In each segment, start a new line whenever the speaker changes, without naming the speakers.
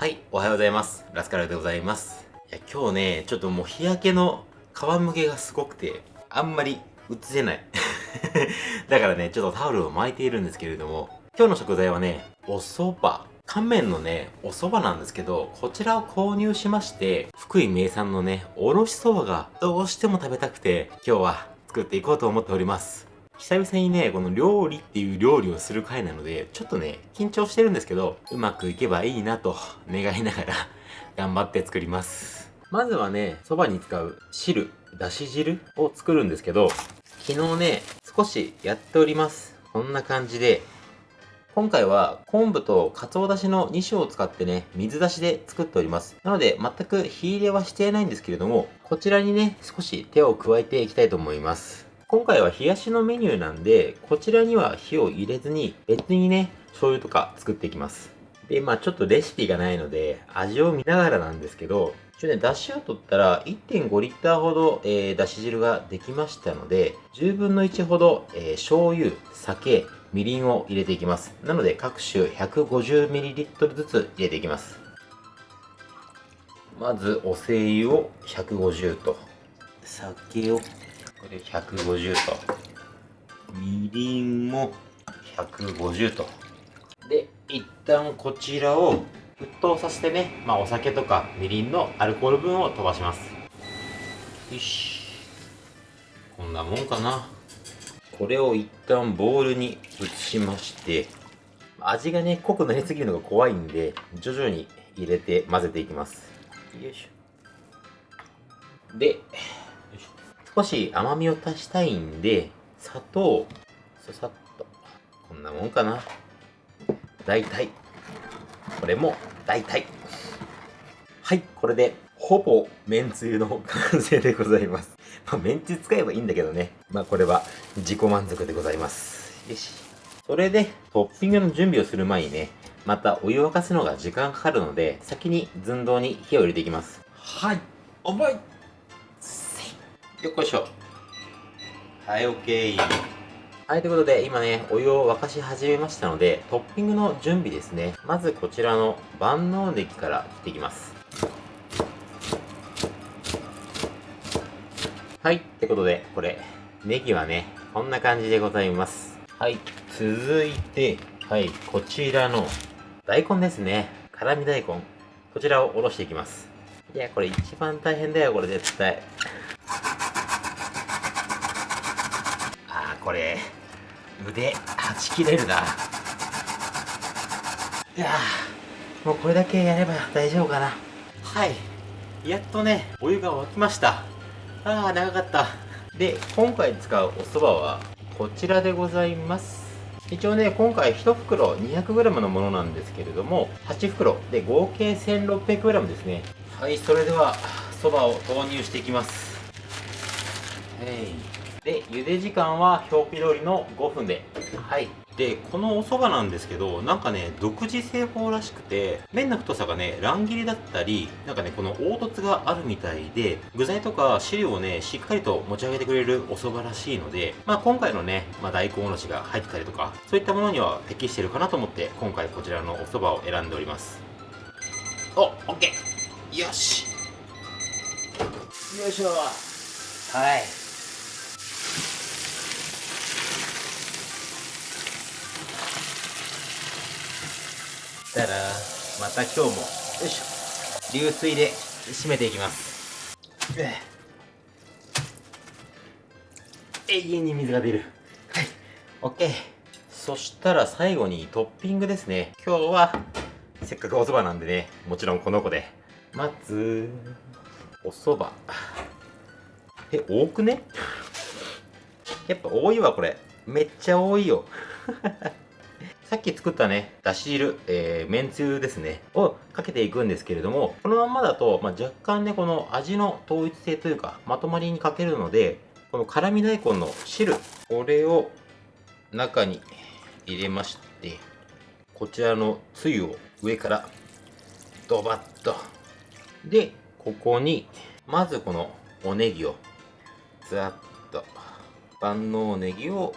はい、おはようございます。ラスカルでございます。いや、今日ね、ちょっともう日焼けの皮むけがすごくて、あんまり映せない。だからね、ちょっとタオルを巻いているんですけれども、今日の食材はね、お蕎麦。乾麺のね、お蕎麦なんですけど、こちらを購入しまして、福井名産のね、おろし蕎麦がどうしても食べたくて、今日は作っていこうと思っております。久々にね、この料理っていう料理をする回なので、ちょっとね、緊張してるんですけど、うまくいけばいいなと願いながら 頑張って作ります。まずはね、蕎麦に使う汁、だし汁を作るんですけど、昨日ね、少しやっております。こんな感じで、今回は昆布と鰹だしの2種を使ってね、水出しで作っております。なので、全く火入れはしていないんですけれども、こちらにね、少し手を加えていきたいと思います。今回は冷やしのメニューなんで、こちらには火を入れずに、別にね、醤油とか作っていきます。で、まあちょっとレシピがないので、味を見ながらなんですけど、一応ね、だしを取ったら1.5リッターほど、えー、だし汁ができましたので、10分の1ほど、えー、醤油、酒、みりんを入れていきます。なので、各種 150ml ずつ入れていきます。まず、お精油を150と、酒をこれ150と。みりんも150と。で、一旦こちらを沸騰させてね、まあお酒とかみりんのアルコール分を飛ばします。よし。こんなもんかな。これを一旦ボウルに移しまして、味がね、濃くなりすぎるのが怖いんで、徐々に入れて混ぜていきます。よいしょ。で、少し甘みを足したいんで、砂糖、ささっと、こんなもんかな。大体。これも大体。はい、これで、ほぼ、めんつゆの完成でございます。まあ、めんつゆ使えばいいんだけどね。まあ、これは自己満足でございます。よし。それで、トッピングの準備をする前にね、またお湯を沸かすのが時間かかるので、先に寸胴に火を入れていきます。はい、重いよっこいしょ。はい OK はいということで今ねお湯を沸かし始めましたのでトッピングの準備ですね。まずこちらの万能ネギから切っていきます。はいってことでこれネギはねこんな感じでございます。はい続いてはいこちらの大根ですね。辛味大根。こちらをおろしていきます。いやこれ一番大変だよこれ絶対これ腕はち切れるな。いやもうこれだけやれば大丈夫かな。はい。やっとねお湯が沸きました。ああ長かった。で今回使うお蕎麦はこちらでございます。一応ね今回1袋 200g のものなんですけれども8袋。で合計 1600g ですね。はいそれではそばを投入していきます。はい。で、茹で時間は表記通りの5分で。はい。で、このお蕎麦なんですけど、なんかね、独自製法らしくて、麺の太さがね、乱切りだったり、なんかね、この凹凸があるみたいで、具材とか汁をね、しっかりと持ち上げてくれるお蕎麦らしいので、まあ今回のね、まあ大根おろしが入ってたりとか、そういったものには適してるかなと思って、今回こちらのお蕎麦を選んでおります。お、オッケーよしよいしょはい。したらまた今日もよいしょ。流水で締めていきます。永遠に水が出る。はい。OK そしたら最後にトッピングですね。今日はせっかくお蕎麦なんでねもちろんこの子で。まずお蕎麦。え多くね？やっぱ多いわこれ。めっちゃ多いよさっき作ったね、だし汁、えー、めんつゆですね、をかけていくんですけれども、このままだと、まあ、若干ね、この味の統一性というか、まとまりに欠けるので、この辛味大根の汁、これを中に入れまして、こちらのつゆを上からドバッと。で、ここに、まずこのおネギを、ざっと、万能ネギを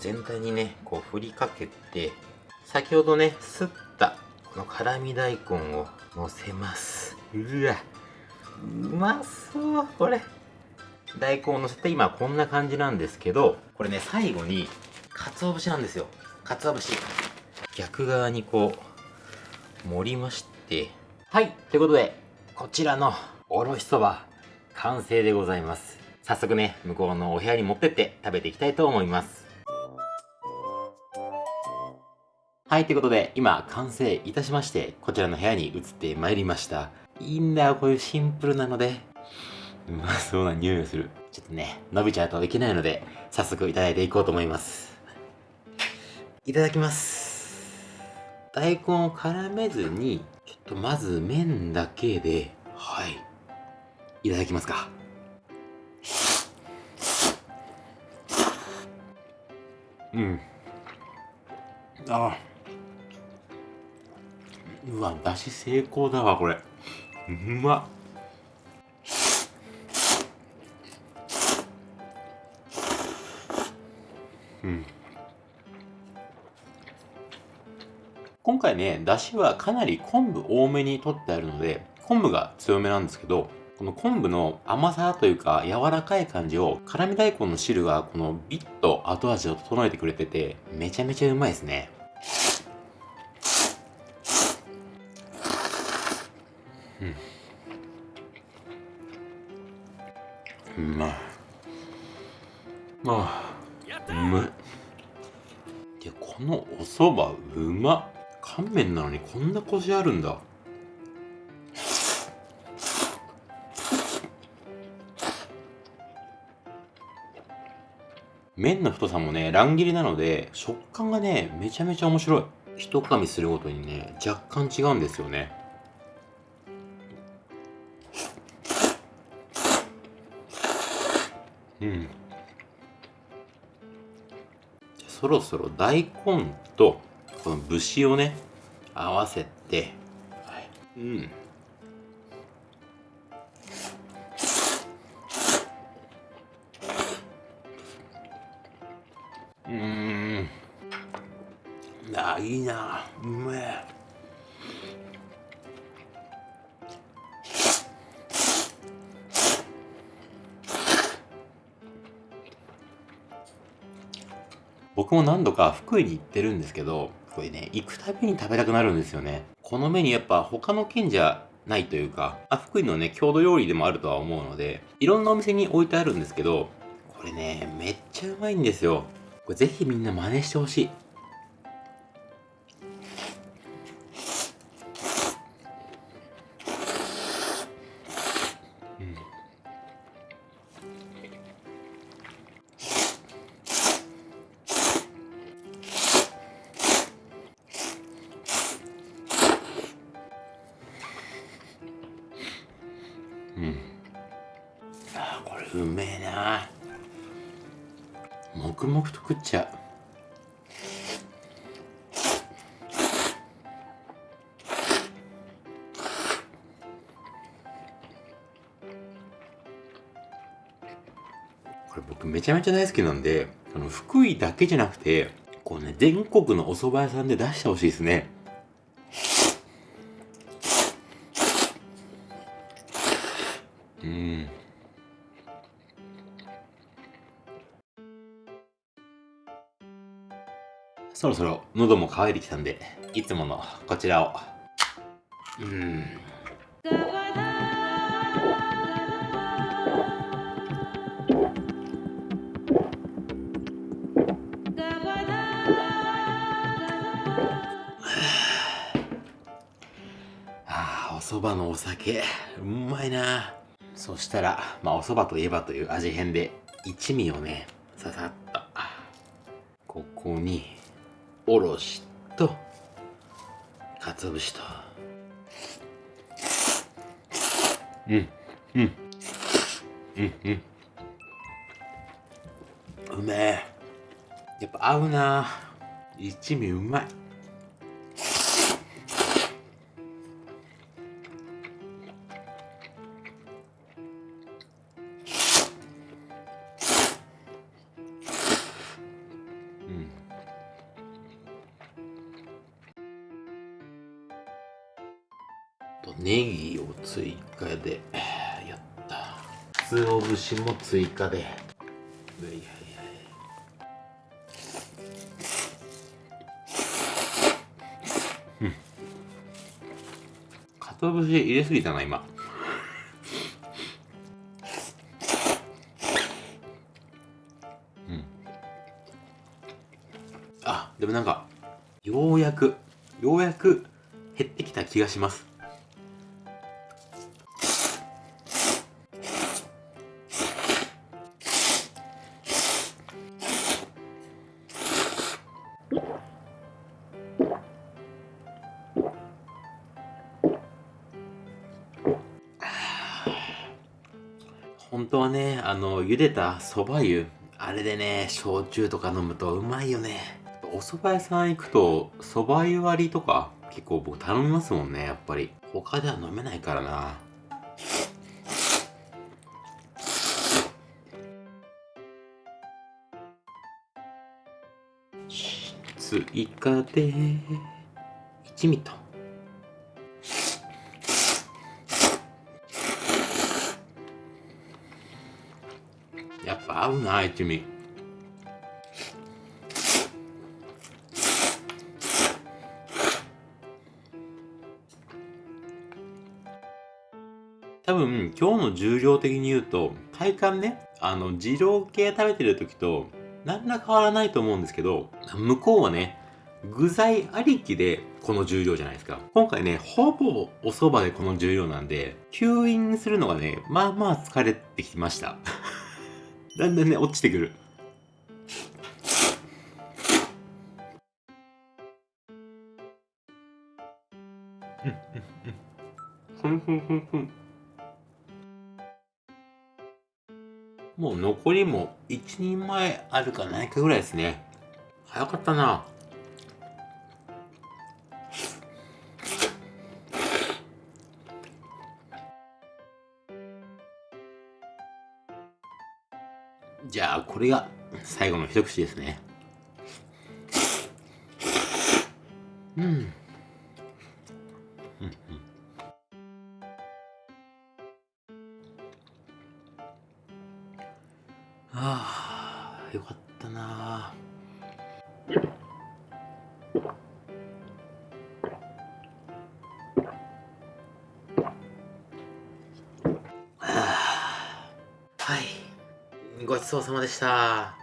全体にね、こう振りかけて、先ほどね、すったこの辛味大根をのせます。うわうまそうこれ。大根をのせて今こんな感じなんですけどこれね最後に鰹節なんですよ。鰹節。逆側にこう盛りまして。はいということでこちらのおろしそば完成でございます。早速ね向こうのお部屋に持ってって食べていきたいと思いますはいということで今完成いたしましてこちらの部屋に移ってまいりました。いいんだよこういうシンプルなので。うま そうな匂いがする。ちょっとね伸びちゃうといけないので早速いただいていこうと思います。いただきます。大根を絡めずにちょっとまず麺だけではい。いただきますか。うん。あ。うわだし成功だわこれ。うまっ。うん。今回ねだしはかなり昆布多めに取ってあるので昆布が強めなんですけどこの昆布の甘さというか柔らかい感じを辛味大根の汁がこのビッと後味を整えてくれててめちゃめちゃうまいですね。うん。まいああうまい。でこのお蕎麦うま。乾麺なのにこんなコシあるんだ。麺の太さもね乱切りなので食感がねめちゃめちゃ面白い。一噛みするごとにね若干違うんですよね。うん。そろそろ大根とこの節をね合わせて、はい、うん。うん。あいいな。うめえ。僕も何度か福井に行ってるんですけどこれね行くたびに食べたくなるんですよね。この目にやっぱ他の県じゃないというかあ福井のね郷土料理でもあるとは思うのでいろんなお店に置いてあるんですけどこれねめっちゃうまいんですよ。これぜひみんな真似してほしい。うめえな。黙々と食っちゃう。これ僕めちゃめちゃ大好きなんであの福井だけじゃなくてこうね全国のお蕎麦屋さんで出してほしいですね。うん。そろそろ喉も渇いてきたんでいつものこちらを。うん。あお蕎麦のお酒。うまいな。そしたらまあお蕎麦といえばという味変で一味をねささっと。ここにおろしと鰹節と。うんうん。うんうん。うめえ。やっぱ合うな。一味うまいとネギを追加でやった。鰹節も追加で。いはいはいうん鰹節入れすぎたな今。うん。あでもなんかようやくようやく減ってきた気がします。当はねあの茹でたそば湯あれでね焼酎とか飲むとうまいよね。お蕎麦屋さん行くと蕎麦湯割りとか結構僕頼みますもんねやっぱり。他では飲めないからな。追加で一味と。やっぱ合うな一味多分今日の重量的に言うと体感ねあの二郎系食べてる時と何ら変わらないと思うんですけど向こうはね具材ありきでこの重量じゃないですか。今回ねほぼお蕎麦でこの重量なんで吸引するのがねまあまあ疲れてきました。だんだんね落ちてくる。もう残りも1人前あるかないかぐらいですね。早かったな。じゃあこれが最後の一口ですね。うん。うん。うんああよかったなごちそうさまでした。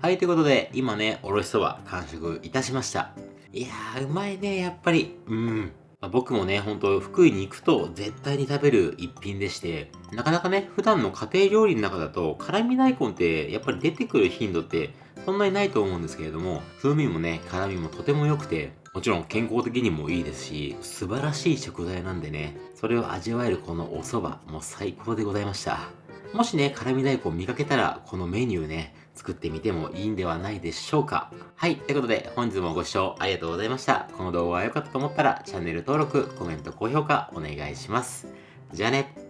はいということで今ねおろしそば完食いたしました。いやーうまいねやっぱり。うん。まあ僕もね、ほんと福井に行くと絶対に食べる一品でして、なかなかね、普段の家庭料理の中だと辛味大根ってやっぱり出てくる頻度ってそんなにないと思うんですけれども、風味もね、辛味もとても良くて、もちろん健康的にもいいですし、素晴らしい食材なんでね、それを味わえるこのお蕎麦、もう最高でございました。もしね、辛味大根見かけたら、このメニューね、作ってみてもいいんではないでしょうか。はい、ということで本日もご視聴ありがとうございました。この動画が良かったと思ったらチャンネル登録、コメント、高評価お願いします。じゃあね。